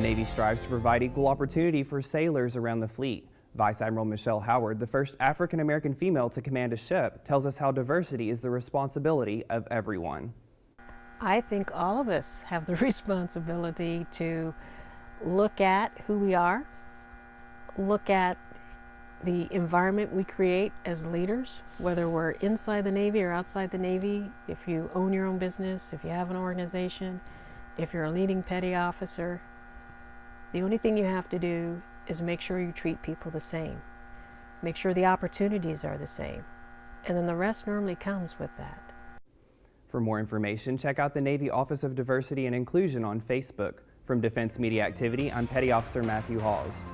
Navy strives to provide equal opportunity for sailors around the fleet. Vice Admiral Michelle Howard, the first African American female to command a ship, tells us how diversity is the responsibility of everyone. I think all of us have the responsibility to look at who we are, look at the environment we create as leaders, whether we're inside the Navy or outside the Navy, if you own your own business, if you have an organization, if you're a leading petty officer, the only thing you have to do is make sure you treat people the same. Make sure the opportunities are the same. And then the rest normally comes with that. For more information, check out the Navy Office of Diversity and Inclusion on Facebook. From Defense Media Activity, I'm Petty Officer Matthew Hawes.